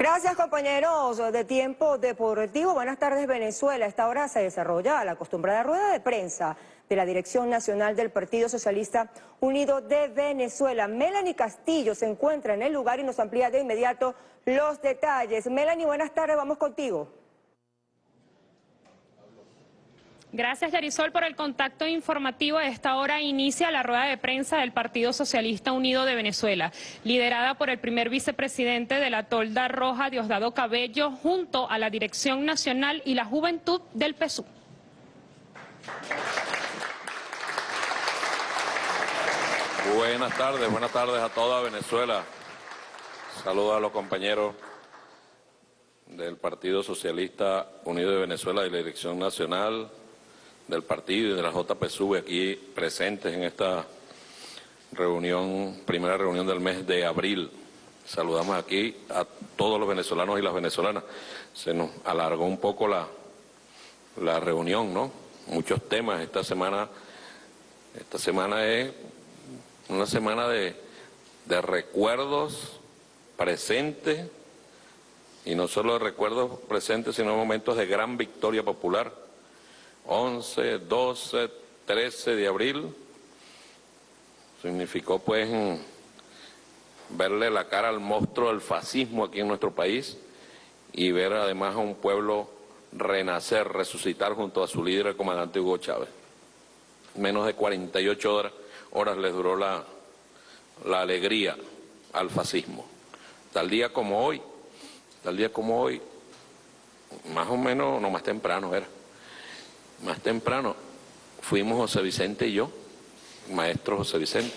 Gracias compañeros de Tiempo Deportivo. Buenas tardes Venezuela. Esta hora se desarrolla la acostumbrada rueda de prensa de la Dirección Nacional del Partido Socialista Unido de Venezuela. Melanie Castillo se encuentra en el lugar y nos amplía de inmediato los detalles. Melanie, buenas tardes, vamos contigo. Gracias, Yarisol, por el contacto informativo. A esta hora inicia la rueda de prensa del Partido Socialista Unido de Venezuela, liderada por el primer vicepresidente de la Tolda Roja, Diosdado Cabello, junto a la Dirección Nacional y la Juventud del PSU. Buenas tardes, buenas tardes a toda Venezuela. Saludos a los compañeros del Partido Socialista Unido de Venezuela y la Dirección Nacional, del partido y de la JPSUV aquí presentes en esta reunión, primera reunión del mes de abril. Saludamos aquí a todos los venezolanos y las venezolanas. Se nos alargó un poco la, la reunión, ¿no? Muchos temas. Esta semana, esta semana es una semana de, de recuerdos presentes y no solo de recuerdos presentes, sino momentos de gran victoria popular 11, 12, 13 de abril, significó pues verle la cara al monstruo del fascismo aquí en nuestro país y ver además a un pueblo renacer, resucitar junto a su líder, el comandante Hugo Chávez. Menos de 48 horas, horas les duró la, la alegría al fascismo. Tal día como hoy, tal día como hoy, más o menos, no más temprano era, más temprano, fuimos José Vicente y yo, maestro José Vicente,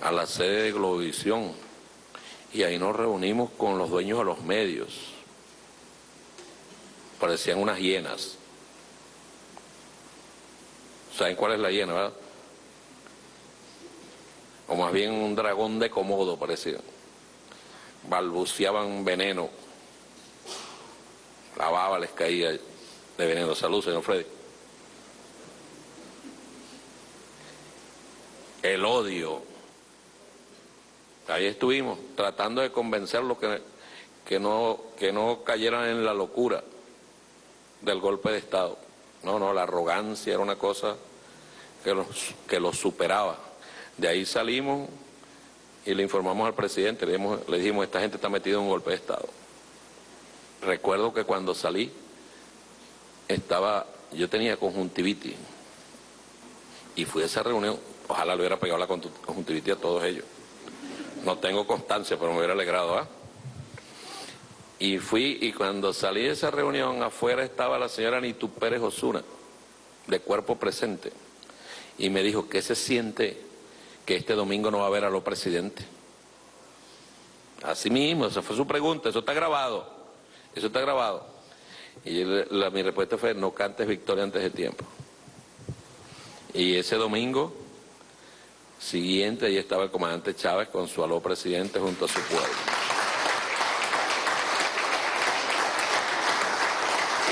a la sede de Globovisión y ahí nos reunimos con los dueños de los medios. Parecían unas hienas. ¿Saben cuál es la hiena, verdad? O más bien un dragón de comodo parecía. Balbuceaban veneno. La baba les caía de veneno. Salud, señor Freddy. El odio. Ahí estuvimos, tratando de convencerlos que, que, no, que no cayeran en la locura del golpe de Estado. No, no, la arrogancia era una cosa que los, que los superaba. De ahí salimos y le informamos al presidente, le le dijimos, esta gente está metida en un golpe de Estado. Recuerdo que cuando salí, estaba, yo tenía conjuntivitis y fui a esa reunión, ojalá le hubiera pegado la conjuntivitis a todos ellos. No tengo constancia, pero me hubiera alegrado, ¿ah? Y fui, y cuando salí de esa reunión, afuera estaba la señora Nitu Pérez Osuna, de cuerpo presente, y me dijo, ¿qué se siente que este domingo no va a haber a los presidentes? Así mismo, esa fue su pregunta, eso está grabado, eso está grabado. Y mi respuesta fue, no cantes victoria antes de tiempo. Y ese domingo siguiente, ahí estaba el comandante Chávez con su aló presidente junto a su pueblo.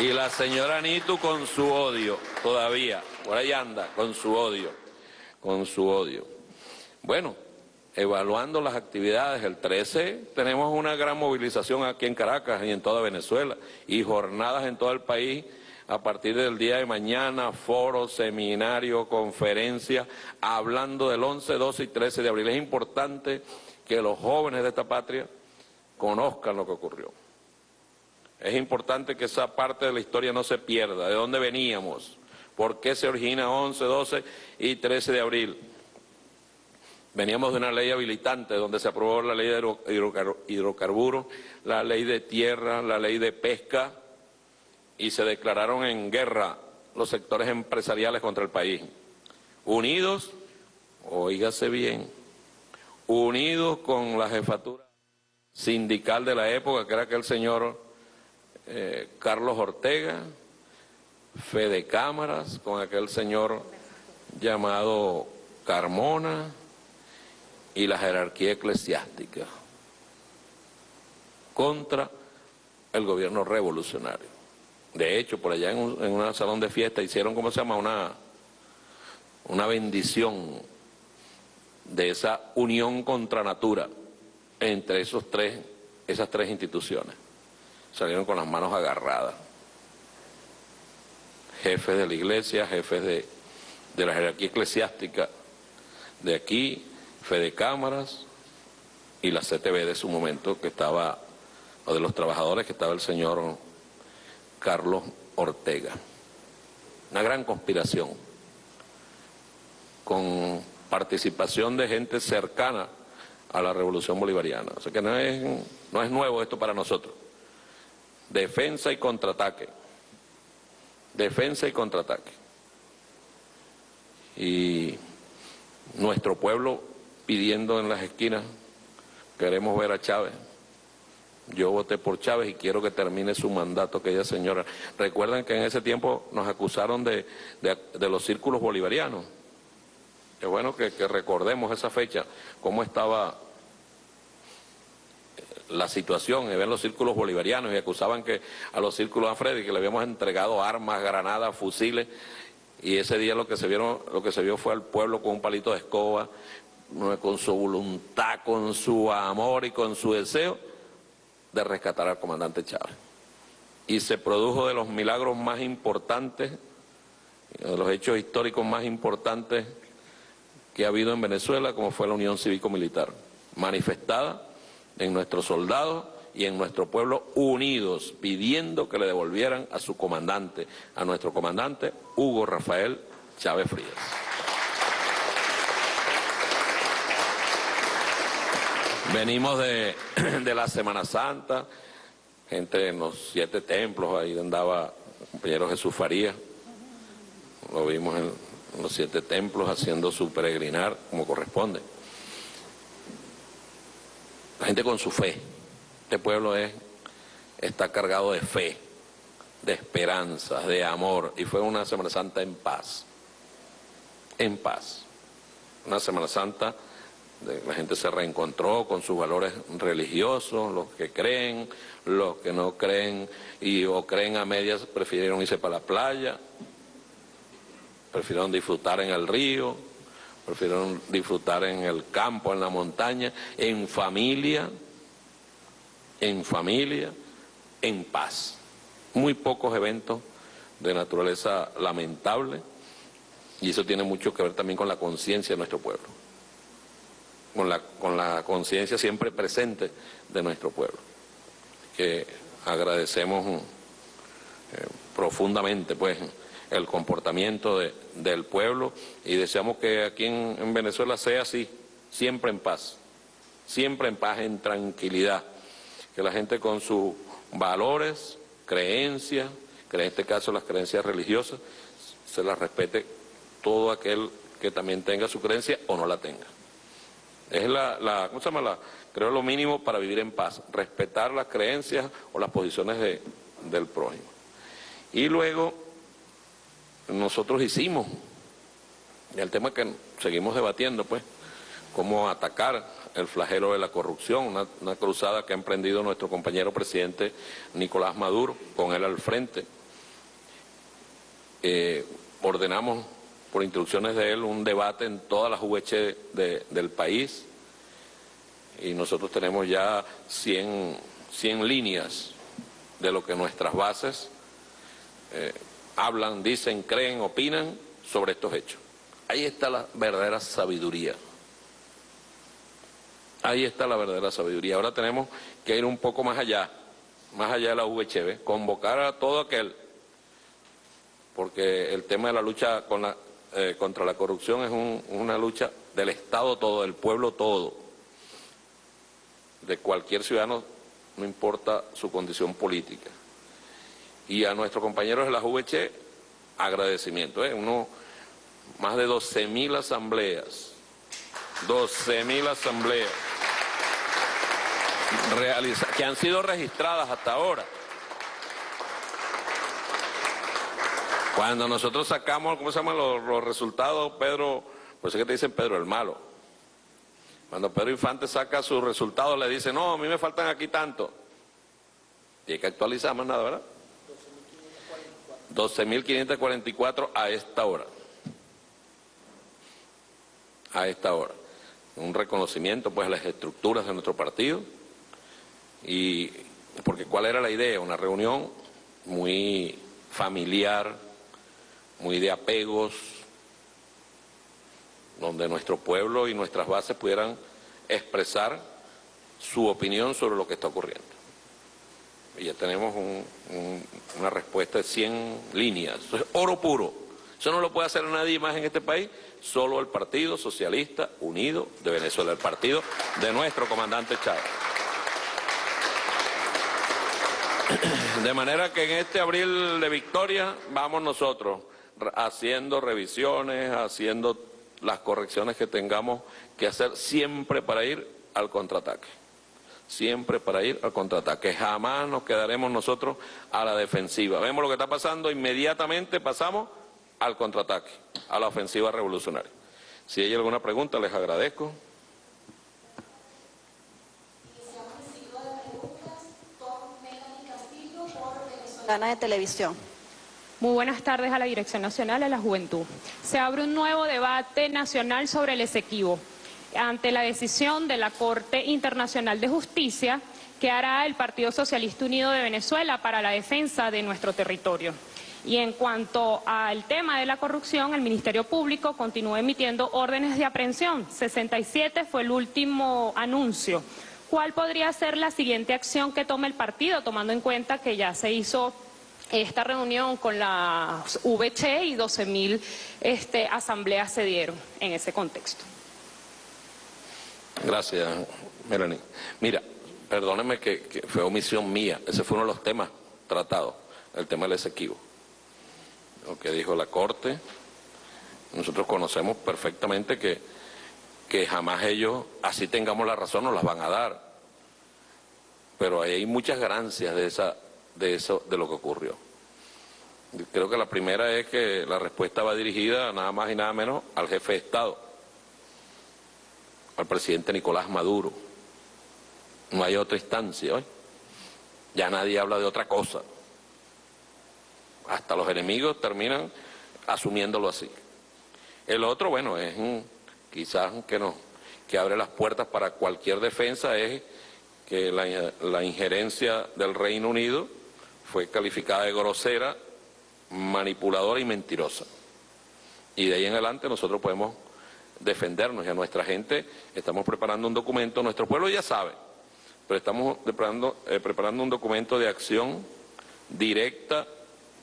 Y la señora Nitu con su odio, todavía, por ahí anda, con su odio, con su odio. Bueno, evaluando las actividades. El 13 tenemos una gran movilización aquí en Caracas y en toda Venezuela y jornadas en todo el país a partir del día de mañana, foro, seminario, conferencia, hablando del 11, 12 y 13 de abril. Es importante que los jóvenes de esta patria conozcan lo que ocurrió. Es importante que esa parte de la historia no se pierda, de dónde veníamos, por qué se origina 11, 12 y 13 de abril. Veníamos de una ley habilitante donde se aprobó la ley de hidrocarburos, la ley de tierra, la ley de pesca y se declararon en guerra los sectores empresariales contra el país. Unidos, oígase bien, unidos con la jefatura sindical de la época, que era aquel señor eh, Carlos Ortega, Fede Cámaras, con aquel señor llamado Carmona, y la jerarquía eclesiástica contra el gobierno revolucionario. De hecho, por allá en un, en salón de fiesta hicieron, ¿cómo se llama?, una, una bendición de esa unión contra natura entre esos tres esas tres instituciones salieron con las manos agarradas. Jefes de la iglesia, jefes de, de la jerarquía eclesiástica de aquí, Fede Cámaras y la CTV de su momento, que estaba, o de los trabajadores, que estaba el señor Carlos Ortega. Una gran conspiración, con participación de gente cercana a la revolución bolivariana. O sea que no es, no es nuevo esto para nosotros. Defensa y contraataque. Defensa y contraataque. Y nuestro pueblo pidiendo en las esquinas, queremos ver a Chávez. Yo voté por Chávez y quiero que termine su mandato aquella señora. Recuerden que en ese tiempo nos acusaron de, de, los círculos bolivarianos. Es bueno que, recordemos esa fecha, cómo estaba la situación, ven los círculos bolivarianos y acusaban que a los círculos a Freddy que le habíamos entregado armas, granadas, fusiles, y ese día lo que se vieron, lo que se vio fue al pueblo con un palito de escoba, con su voluntad, con su amor y con su deseo de rescatar al comandante Chávez. Y se produjo de los milagros más importantes, de los hechos históricos más importantes que ha habido en Venezuela, como fue la Unión Cívico-Militar, manifestada en nuestros soldados y en nuestro pueblo unidos, pidiendo que le devolvieran a su comandante, a nuestro comandante Hugo Rafael Chávez Frías. Venimos de, de, la Semana Santa, gente en los siete templos, ahí andaba el compañero Jesús Faría, lo vimos en los siete templos haciendo su peregrinar como corresponde. La gente con su fe, este pueblo es, está cargado de fe, de esperanza, de amor, y fue una Semana Santa en paz, en paz, una Semana Santa la gente se reencontró con sus valores religiosos, los que creen, los que no creen y o creen a medias prefirieron irse para la playa, prefirieron disfrutar en el río, prefirieron disfrutar en el campo, en la montaña, en familia, en familia, en paz. Muy pocos eventos de naturaleza lamentable y eso tiene mucho que ver también con la conciencia de nuestro pueblo con la, con la conciencia siempre presente de nuestro pueblo. Que agradecemos eh, profundamente pues el comportamiento de, del pueblo y deseamos que aquí en, en, Venezuela sea así, siempre en paz, siempre en paz, en tranquilidad, que la gente con sus valores, creencias, que en este caso las creencias religiosas, se las respete todo aquel que también tenga su creencia o no la tenga. Es la, la ¿cómo se llama? La, creo lo mínimo para vivir en paz, respetar las creencias o las posiciones de, del prójimo. Y luego nosotros hicimos, el tema que seguimos debatiendo, pues, cómo atacar el flagelo de la corrupción, una, una, cruzada que ha emprendido nuestro compañero presidente Nicolás Maduro, con él al frente. Eh, ordenamos por instrucciones de él, un debate en todas las UH del país y nosotros tenemos ya 100, 100 líneas de lo que nuestras bases eh, hablan, dicen, creen, opinan sobre estos hechos. Ahí está la verdadera sabiduría. Ahí está la verdadera sabiduría. Ahora tenemos que ir un poco más allá, más allá de la VHB, convocar a todo aquel, porque el tema de la lucha con la, eh, contra la corrupción es una lucha del Estado todo, del pueblo todo, de cualquier ciudadano, no importa su condición política. Y a nuestros compañeros de la VH, agradecimiento, ¿eh? Uno, más de 12 mil asambleas, 12 mil asambleas que han sido registradas hasta ahora. Cuando nosotros sacamos, ¿cómo se llaman los, resultados, Pedro? Pues es que te dicen Pedro el malo. Cuando Pedro Infante saca sus resultados, le dice, no, a mí me faltan aquí tanto. Hay que actualizar más nada, ¿verdad? 12.544 a esta hora. A esta hora. Un reconocimiento, pues, a las estructuras de nuestro partido Y porque cuál era la idea, una reunión muy familiar, muy de apegos, donde nuestro pueblo y nuestras bases pudieran expresar su opinión sobre lo que está ocurriendo. Y ya tenemos una respuesta de 100 líneas. Es oro puro. Eso no lo puede hacer nadie más en este país, solo el Partido Socialista Unido de Venezuela, el partido de nuestro comandante Chávez. De manera que en este abril de victoria vamos nosotros haciendo revisiones, haciendo las correcciones que tengamos que hacer siempre para ir al contraataque. Siempre para ir al contraataque. Jamás nos quedaremos nosotros a la defensiva. Vemos lo que está pasando, inmediatamente pasamos al contraataque, a la ofensiva revolucionaria. Si hay alguna pregunta, les agradezco. de Televisión. Muy buenas tardes a la Dirección Nacional de la Juventud. Se abre un nuevo debate nacional sobre el Esequibo ante la decisión de la Corte Internacional de Justicia que hará el Partido Socialista Unido de Venezuela para la defensa de nuestro territorio. Y en cuanto al tema de la corrupción, el Ministerio Público continúa emitiendo órdenes de aprehensión. 67 fue el último anuncio. ¿Cuál podría ser la siguiente acción que tome el partido, tomando en cuenta que ya se hizo esta reunión con la VC y 12.000 este, asambleas se dieron en ese contexto? Gracias, Melanie. Mira, perdóneme que, fue omisión mía. Ese fue uno de los temas tratados, el tema del exequivo. Lo que dijo la Corte. Nosotros conocemos perfectamente que, que jamás ellos, así tengamos la razón, nos las van a dar. Pero hay muchas ganancias de, esa, de, eso, de lo que ocurrió. Creo que la primera es que la respuesta va dirigida nada más y nada menos al jefe de Estado al presidente Nicolás Maduro. No hay otra instancia hoy. Ya nadie habla de otra cosa. Hasta los enemigos terminan asumiéndolo así. El otro, bueno, es quizás que, no, que abre las puertas para cualquier defensa, es que la, la injerencia del Reino Unido fue calificada de grosera, manipuladora y mentirosa. Y de ahí en adelante nosotros podemos defendernos y a nuestra gente estamos preparando un documento, nuestro pueblo ya sabe, pero estamos preparando, eh, preparando un documento de acción directa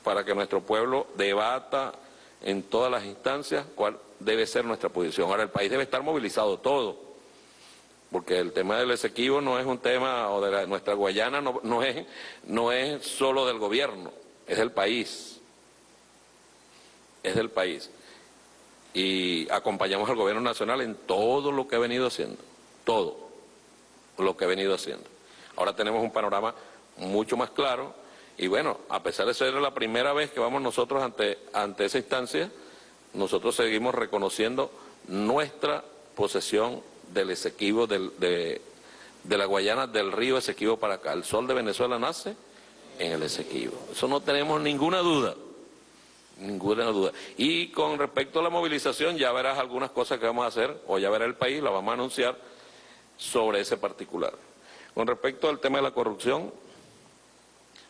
para que nuestro pueblo debata en todas las instancias cuál debe ser nuestra posición. Ahora, el país debe estar movilizado todo, porque el tema del Esequibo no es un tema, o de nuestra Guayana no, no, es, no es solo del gobierno, es del país, es del país y acompañamos al gobierno nacional en todo lo que ha venido haciendo, todo lo que ha venido haciendo. Ahora tenemos un panorama mucho más claro y bueno, a pesar de ser la primera vez que vamos nosotros ante, ante esa instancia, nosotros seguimos reconociendo nuestra posesión del Esequibo, del, de, la Guayana, del río Esequibo para acá. El sol de Venezuela nace en el Esequibo. Eso no tenemos ninguna duda. Ninguna duda. Y con respecto a la movilización, ya verás algunas cosas que vamos a hacer, o ya verá el país, la vamos a anunciar sobre ese particular. Con respecto al tema de la corrupción,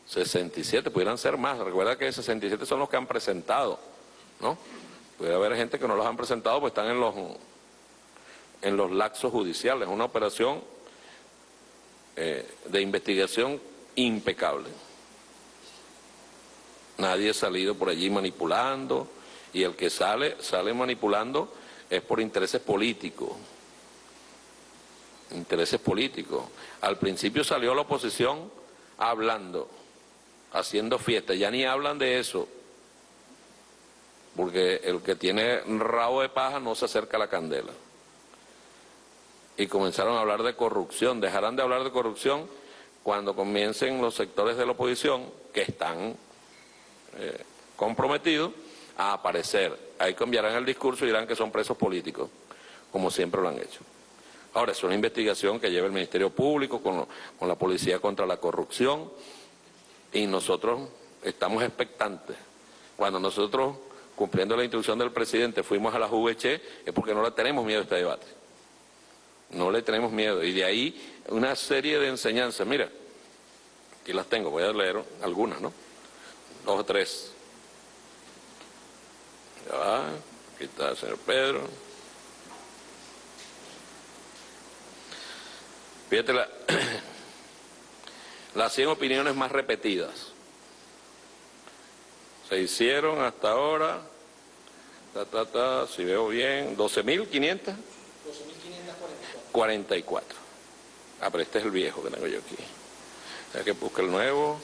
67, pudieran ser más. Recuerda que 67 son los que han presentado, ¿no? Puede haber gente que no los han presentado, pues están en los, en los laxos judiciales. Una operación eh, de investigación impecable. Nadie ha salido por allí manipulando y el que sale, sale manipulando es por intereses políticos. Intereses políticos. Al principio salió la oposición hablando, haciendo fiesta, ya ni hablan de eso, porque el que tiene rabo de paja no se acerca a la candela. Y comenzaron a hablar de corrupción, dejarán de hablar de corrupción cuando comiencen los sectores de la oposición que están eh, comprometidos a aparecer. Ahí cambiarán el discurso y dirán que son presos políticos, como siempre lo han hecho. Ahora, es una investigación que lleva el Ministerio Público con, con la Policía contra la Corrupción y nosotros estamos expectantes. Cuando nosotros, cumpliendo la instrucción del presidente, fuimos a la VC, es porque no le tenemos miedo a este debate. No le tenemos miedo. Y de ahí una serie de enseñanzas. Mira, Aquí las tengo, voy a leer algunas, ¿no? Dos o tres. Ya va, aquí está el señor Pedro. Fíjate la, las 100 opiniones más repetidas. Se hicieron hasta ahora, ta, ta, ta, si veo bien, 12.500. 12.544. 44. Ah, pero este es el viejo que tengo yo aquí. Hay que buscar el nuevo,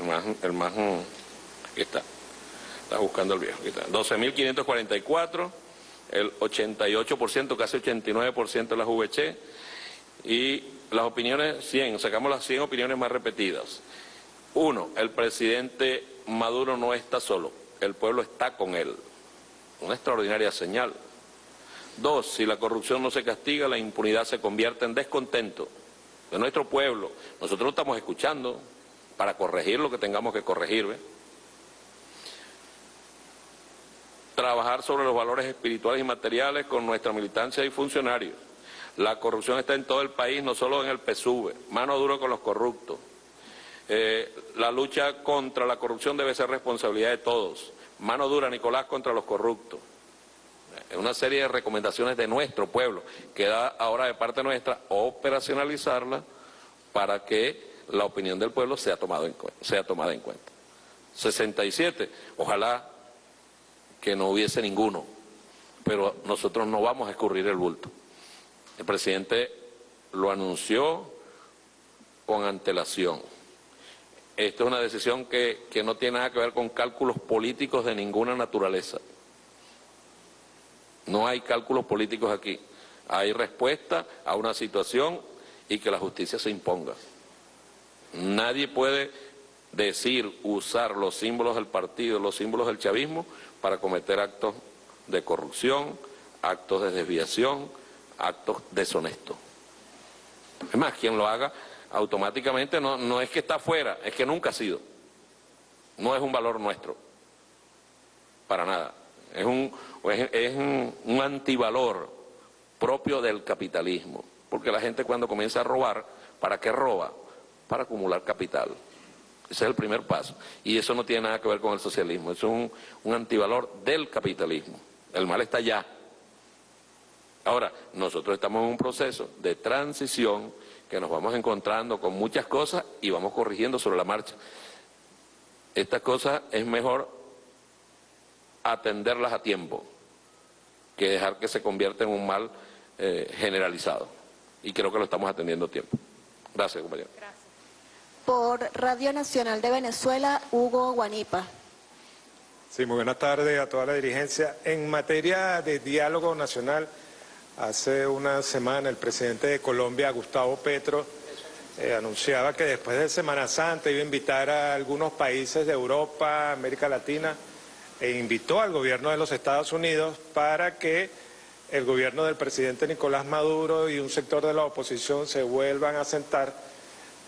el más, el más, aquí está. Está buscando el viejo, aquí está. 12.544, el 88%, casi 89% de las VC y las opiniones 100, sacamos las 100 opiniones más repetidas. Uno, el presidente Maduro no está solo, el pueblo está con él. Una extraordinaria señal. Dos, si la corrupción no se castiga, la impunidad se convierte en descontento de nuestro pueblo. Nosotros estamos escuchando para corregir lo que tengamos que corregir. Trabajar sobre los valores espirituales y materiales con nuestra militancia y funcionarios la corrupción está en todo el país, no solo en el PSUV. Mano duro con los corruptos. Eh, la lucha contra la corrupción debe ser responsabilidad de todos. Mano dura, Nicolás, contra los corruptos. Es una serie de recomendaciones de nuestro pueblo. Queda ahora de parte nuestra operacionalizarla para que la opinión del pueblo sea, tomado en, sea tomada en cuenta. 67. Ojalá que no hubiese ninguno, pero nosotros no vamos a escurrir el bulto. El presidente lo anunció con antelación. Esta es una decisión que, que no tiene nada que ver con cálculos políticos de ninguna naturaleza. No hay cálculos políticos aquí. Hay respuesta a una situación y que la justicia se imponga. Nadie puede decir, usar los símbolos del partido, los símbolos del chavismo para cometer actos de corrupción, actos de desviación, actos deshonestos. Es más, quien lo haga automáticamente no, no es que está fuera, es que nunca ha sido. No es un valor nuestro, para nada. Es un, es un, antivalor propio del capitalismo, porque la gente cuando comienza a robar, ¿para qué roba? Para acumular capital. Ese es el primer paso. Y eso no tiene nada que ver con el socialismo, es un, un antivalor del capitalismo. El mal está allá, Ahora, nosotros estamos en un proceso de transición que nos vamos encontrando con muchas cosas y vamos corrigiendo sobre la marcha. Estas cosas es mejor atenderlas a tiempo que dejar que se convierta en un mal eh, generalizado. Y creo que lo estamos atendiendo a tiempo. Gracias, compañero. Gracias. Por Radio Nacional de Venezuela, Hugo Guanipa. Sí, muy buenas tardes a toda la dirigencia. En materia de diálogo nacional, Hace una semana el presidente de Colombia, Gustavo Petro, eh, anunciaba que después de Semana Santa iba a invitar a algunos países de Europa, América Latina, e invitó al gobierno de los Estados Unidos para que el gobierno del presidente Nicolás Maduro y un sector de la oposición se vuelvan a sentar.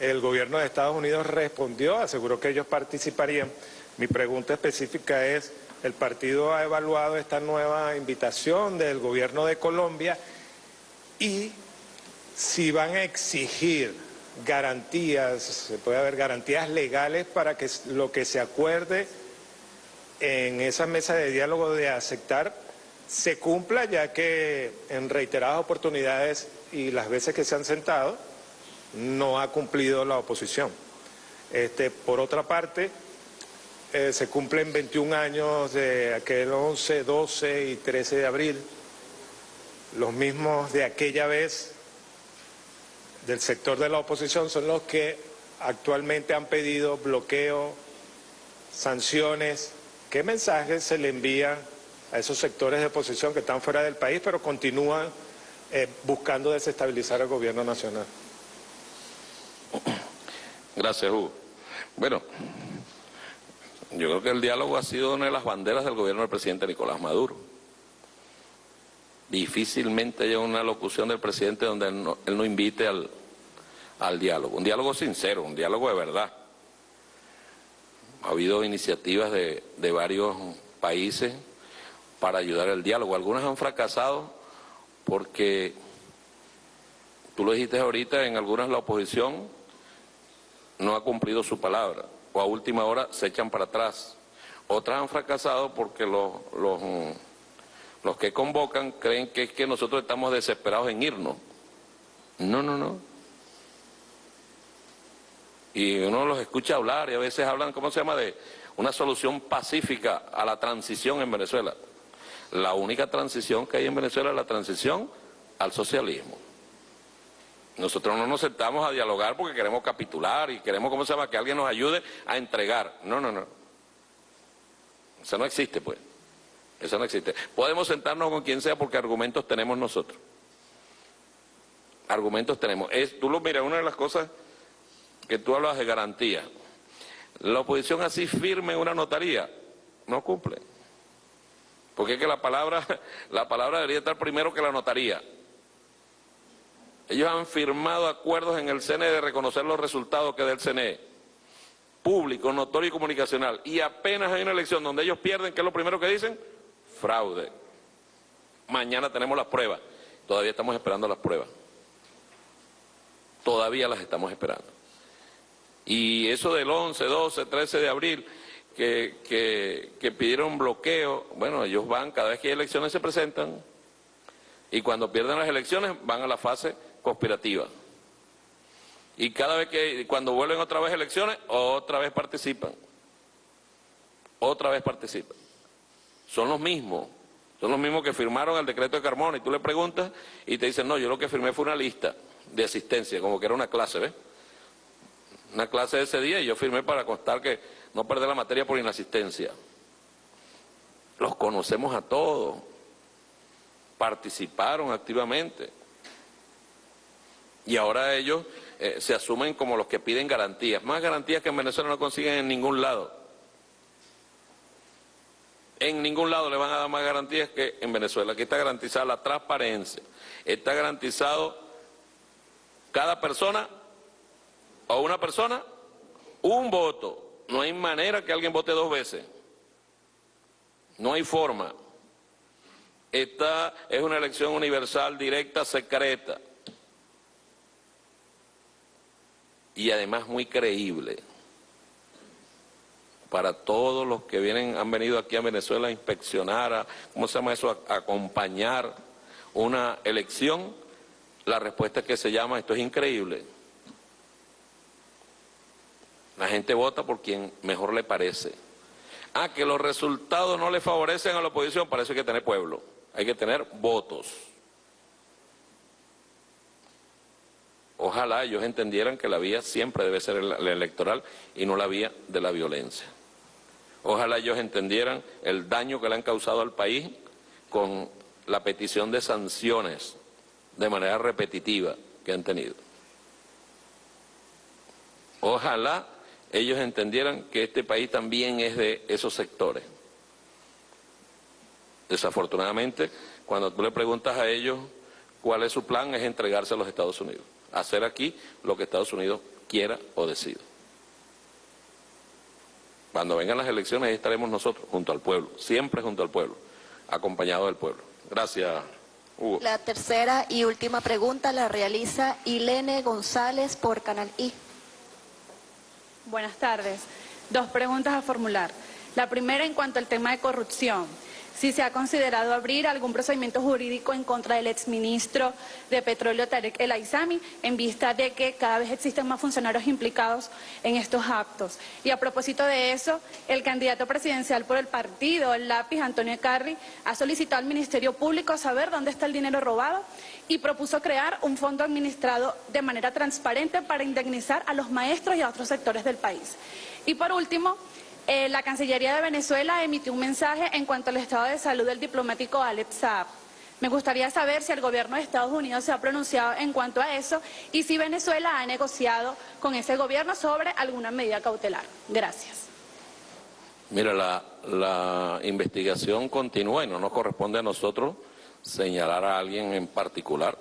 El gobierno de Estados Unidos respondió, aseguró que ellos participarían. Mi pregunta específica es, el partido ha evaluado esta nueva invitación del gobierno de Colombia y si van a exigir garantías, se puede haber garantías legales para que lo que se acuerde en esa mesa de diálogo de aceptar se cumpla, ya que en reiteradas oportunidades y las veces que se han sentado no ha cumplido la oposición. Este, por otra parte, eh, se cumplen 21 años de aquel 11, 12 y 13 de abril, los mismos de aquella vez del sector de la oposición son los que actualmente han pedido bloqueo, sanciones. ¿Qué mensajes se le envían a esos sectores de oposición que están fuera del país pero continúan eh, buscando desestabilizar al gobierno nacional? Gracias, Hugo. Bueno, yo creo que el diálogo ha sido una de las banderas del gobierno del presidente Nicolás Maduro. Difícilmente hay una locución del presidente donde él no, invite al diálogo. Un diálogo sincero, un diálogo de verdad. Ha habido iniciativas de, de varios países para ayudar al diálogo. Algunas han fracasado porque, tú lo dijiste ahorita, en algunas la oposición no ha cumplido su palabra, o a última hora se echan para atrás. Otras han fracasado porque los, los, los que convocan creen que es que nosotros estamos desesperados en irnos. No, no, no. Y uno los escucha hablar y a veces hablan, ¿cómo se llama?, de una solución pacífica a la transición en Venezuela. La única transición que hay en Venezuela es la transición al socialismo. Nosotros no nos sentamos a dialogar porque queremos capitular y queremos, ¿cómo se llama?, que alguien nos ayude a entregar. No, no, no. Eso no existe, pues. Eso no existe. Podemos sentarnos con quien sea porque argumentos tenemos nosotros. Argumentos tenemos. Es, tú lo miras, una de las cosas que tú hablas de garantía. La oposición así firme una notaría no cumple. Porque es que la palabra, la palabra debería estar primero que la notaría. Ellos han firmado acuerdos en el CNE de reconocer los resultados que del CNE, público, notorio y comunicacional, y apenas hay una elección donde ellos pierden, ¿qué es lo primero que dicen? Fraude. Mañana tenemos las pruebas, todavía estamos esperando las pruebas. Todavía las estamos esperando. Y eso del 11, 12, 13 de abril, que, pidieron bloqueo, bueno, ellos van, cada vez que hay elecciones se presentan, y cuando pierden las elecciones van a la fase conspirativa. Y cada vez que, cuando vuelven otra vez elecciones, otra vez participan. Otra vez participan. Son los mismos. Son los mismos que firmaron el decreto de Carmona y tú le preguntas y te dicen, no, yo lo que firmé fue una lista de asistencia, como que era una clase, ¿ves? Una clase de ese día y yo firmé para constar que no perder la materia por inasistencia. Los conocemos a todos. Participaron activamente y ahora ellos eh, se asumen como los que piden garantías, más garantías que en Venezuela no consiguen en ningún lado. En ningún lado le van a dar más garantías que en Venezuela. Aquí está garantizada la transparencia, está garantizado cada persona o una persona un voto. No hay manera que alguien vote dos veces. No hay forma. Esta es una elección universal, directa, secreta. y además muy creíble para todos los que vienen, han venido aquí a Venezuela a inspeccionar, a, ¿cómo se llama eso?, a, acompañar una elección, la respuesta es que se llama, esto es increíble. La gente vota por quien mejor le parece. Ah, que los resultados no le favorecen a la oposición, parece que hay que tener pueblo, hay que tener votos. Ojalá ellos entendieran que la vía siempre debe ser la electoral y no la vía de la violencia. Ojalá ellos entendieran el daño que le han causado al país con la petición de sanciones de manera repetitiva que han tenido. Ojalá ellos entendieran que este país también es de esos sectores. Desafortunadamente, cuando tú le preguntas a ellos cuál es su plan, es entregarse a los Estados Unidos hacer aquí lo que Estados Unidos quiera o decida. Cuando vengan las elecciones ahí estaremos nosotros, junto al pueblo, siempre junto al pueblo, acompañado del pueblo. Gracias, Hugo. La tercera y última pregunta la realiza Ilene González por Canal I. Buenas tardes. Dos preguntas a formular. La primera en cuanto al tema de corrupción si se ha considerado abrir algún procedimiento jurídico en contra del exministro de Petróleo Tarek El Aizami en vista de que cada vez existen más funcionarios implicados en estos actos. Y a propósito de eso, el candidato presidencial por el partido, el lápiz Antonio Carri, ha solicitado al Ministerio Público saber dónde está el dinero robado y propuso crear un fondo administrado de manera transparente para indemnizar a los maestros y a otros sectores del país. Y por último, eh, la Cancillería de Venezuela emitió un mensaje en cuanto al estado de salud del diplomático Alex Saab. Me gustaría saber si el gobierno de Estados Unidos se ha pronunciado en cuanto a eso y si Venezuela ha negociado con ese gobierno sobre alguna medida cautelar. Gracias. Mira, la, la investigación continúa y no nos corresponde a nosotros señalar a alguien en particular.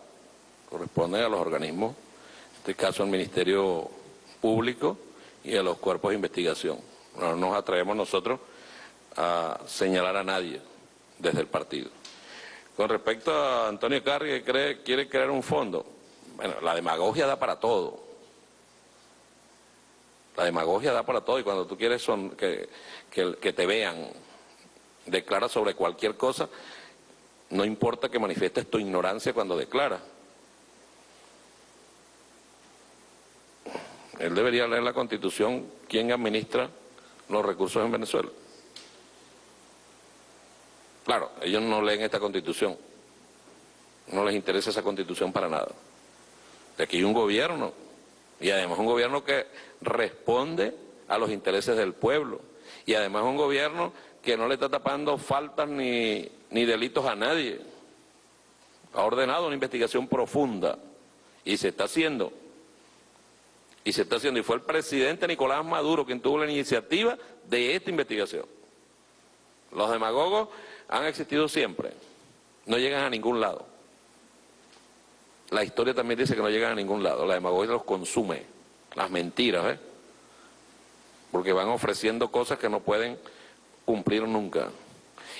Corresponde a los organismos, en este caso al Ministerio Público y a los cuerpos de investigación. No nos atrevemos nosotros a señalar a nadie desde el partido. Con respecto a Antonio Carri, que quiere crear un fondo, bueno, la demagogia da para todo. La demagogia da para todo y cuando tú quieres son, que, que te vean, declara sobre cualquier cosa, no importa que manifiestes tu ignorancia cuando declara. Él debería leer la Constitución, quién administra los recursos en Venezuela. Claro, ellos no leen esta Constitución, no les interesa esa Constitución para nada. De aquí hay un gobierno, y además un gobierno que responde a los intereses del pueblo, y además un gobierno que no le está tapando faltas ni, ni delitos a nadie. Ha ordenado una investigación profunda y se está haciendo. Y se está haciendo. Y fue el presidente Nicolás Maduro quien tuvo la iniciativa de esta investigación. Los demagogos han existido siempre. No llegan a ningún lado. La historia también dice que no llegan a ningún lado. La demagogia los consume. Las mentiras, ¿eh? Porque van ofreciendo cosas que no pueden cumplir nunca.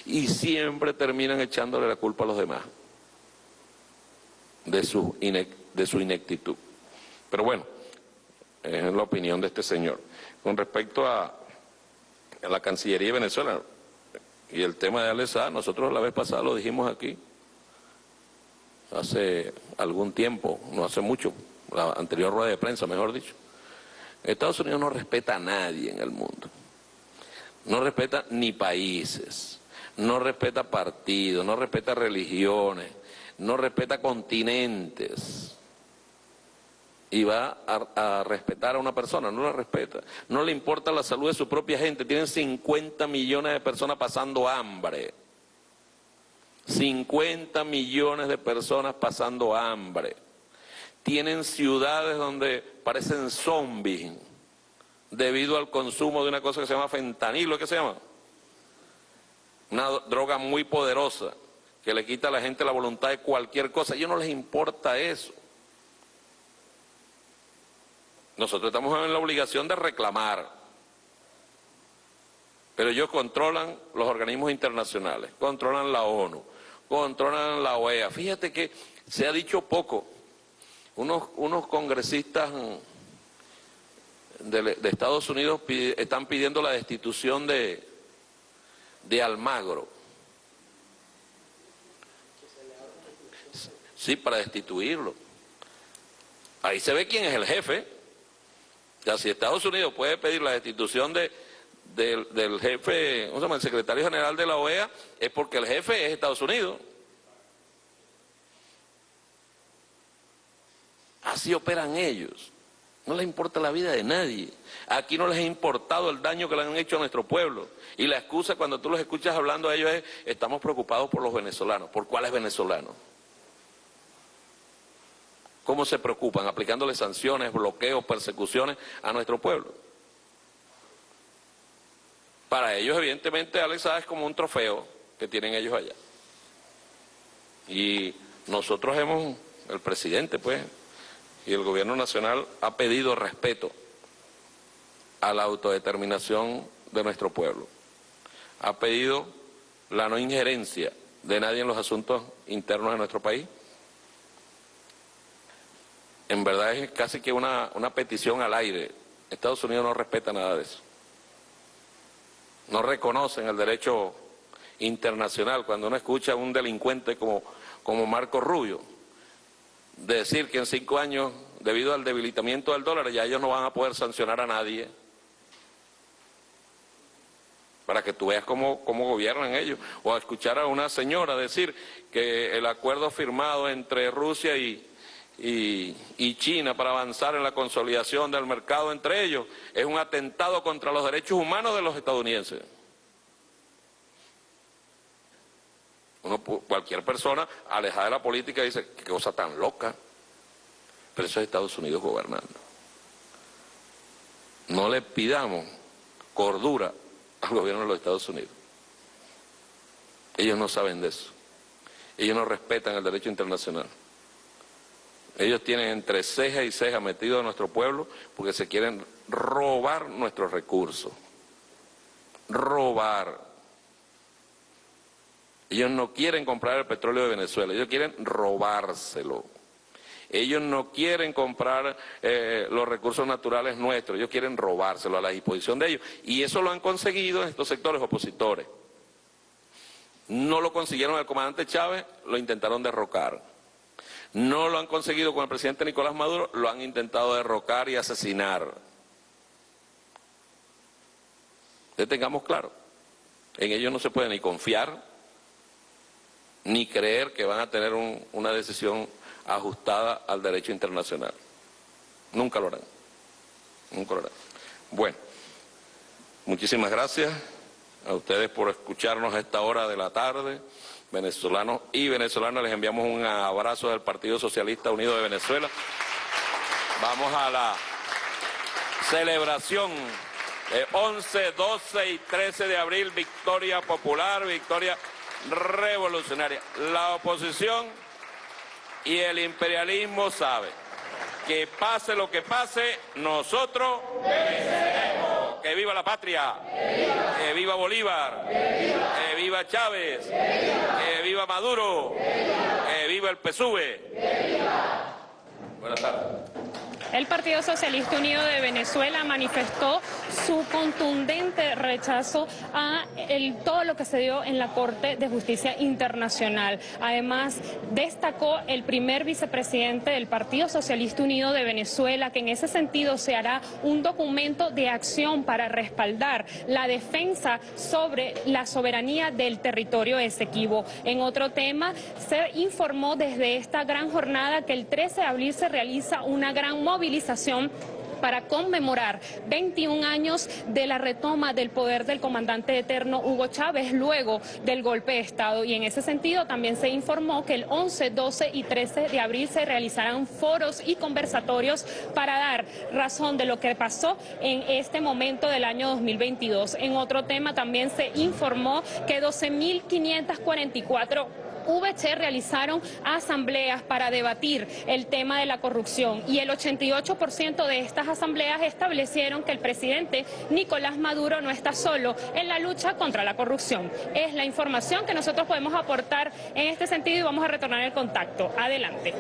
Y siempre terminan echándole la culpa a los demás de su, de su ineptitud. Pero bueno, es la opinión de este señor. Con respecto a, a la Cancillería de Venezuela y el tema de Alesa, nosotros la vez pasada lo dijimos aquí, hace algún tiempo, no hace mucho, la anterior rueda de prensa, mejor dicho. Estados Unidos no respeta a nadie en el mundo no respeta ni países, no respeta partidos, no respeta religiones, no respeta continentes. Y va a, respetar a una persona, no la respeta. No le importa la salud de su propia gente. Tienen 50 millones de personas pasando hambre. 50 millones de personas pasando hambre. Tienen ciudades donde parecen zombies debido al consumo de una cosa que se llama fentanilo, ¿qué se llama? Una droga muy poderosa que le quita a la gente la voluntad de cualquier cosa. A ellos no les importa eso. Nosotros estamos en la obligación de reclamar. Pero ellos controlan los organismos internacionales, controlan la ONU, controlan la OEA. Fíjate que se ha dicho poco. Unos, unos congresistas de, Estados Unidos están pidiendo la destitución de, de Almagro. Sí, para destituirlo. Ahí se ve quién es el jefe. Ya si Estados Unidos puede pedir la destitución de, del, jefe, ¿cómo se? El secretario general de la OEA, es porque el jefe es Estados Unidos. Así operan ellos. No les importa la vida de nadie. Aquí no les ha importado el daño que le han hecho a nuestro pueblo. Y la excusa cuando tú los escuchas hablando a ellos es, estamos preocupados por los venezolanos. ¿Por cuáles venezolanos? ¿Cómo se preocupan? Aplicándole sanciones, bloqueos, persecuciones a nuestro pueblo. Para ellos, evidentemente, Alex es como un trofeo que tienen ellos allá. Y nosotros hemos, el presidente, pues, y el gobierno nacional ha pedido respeto a la autodeterminación de nuestro pueblo. Ha pedido la no injerencia de nadie en los asuntos internos de nuestro país. En verdad es casi que una, una petición al aire. Estados Unidos no respeta nada de eso. No reconocen el derecho internacional. Cuando uno escucha a un delincuente como, como Marco Rubio, decir que en cinco años, debido al debilitamiento del dólar, ya ellos no van a poder sancionar a nadie. Para que tú veas cómo, cómo gobiernan ellos. O escuchar a una señora decir que el acuerdo firmado entre Rusia y, y, China para avanzar en la consolidación del mercado entre ellos es un atentado contra los derechos humanos de los estadounidenses. Cualquier persona alejada de la política dice, qué cosa tan loca. Pero eso es Estados Unidos gobernando. No le pidamos cordura al gobierno de los Estados Unidos. Ellos no saben de eso. Ellos no respetan el derecho internacional. Ellos tienen entre ceja y ceja metido a nuestro pueblo porque se quieren robar nuestros recursos. Robar. Ellos no quieren comprar el petróleo de Venezuela, ellos quieren robárselo. Ellos no quieren comprar eh, los recursos naturales nuestros, ellos quieren robárselo a la disposición de ellos. Y eso lo han conseguido en estos sectores opositores. No lo consiguieron el comandante Chávez, lo intentaron derrocar. No lo han conseguido con el presidente Nicolás Maduro, lo han intentado derrocar y asesinar. Que tengamos claro, en ellos no se puede ni confiar, ni creer que van a tener una decisión ajustada al derecho internacional. Nunca lo harán. Nunca lo harán. Bueno, muchísimas gracias a ustedes por escucharnos a esta hora de la tarde. Venezolanos y venezolanas, les enviamos un abrazo del Partido Socialista Unido de Venezuela. Vamos a la celebración de 11, 12 y 13 de abril, victoria popular, victoria revolucionaria. La oposición y el imperialismo saben que pase lo que pase, nosotros Que viva la patria, que viva, Bolívar, que viva Chávez, que viva Maduro, que viva el PSUV. Buenas tardes. El Partido Socialista Unido de Venezuela manifestó su contundente rechazo a todo lo que se dio en la Corte de Justicia Internacional. Además, destacó el primer vicepresidente del Partido Socialista Unido de Venezuela que en ese sentido se hará un documento de acción para respaldar la defensa sobre la soberanía del territorio Esequibo. En otro tema, se informó desde esta gran jornada que el 13 de abril se realiza una gran movilización movilización para conmemorar 21 años de la retoma del poder del comandante eterno Hugo Chávez luego del golpe de Estado. Y en ese sentido también se informó que el 11, 12 y 13 de abril se realizarán foros y conversatorios para dar razón de lo que pasó en este momento del año 2022. En otro tema también se informó que 12.544 VC realizaron asambleas para debatir el tema de la corrupción y el 88% de estas asambleas establecieron que el presidente Nicolás Maduro no está solo en la lucha contra la corrupción. Es la información que nosotros podemos aportar en este sentido y vamos a retornar el contacto. Adelante.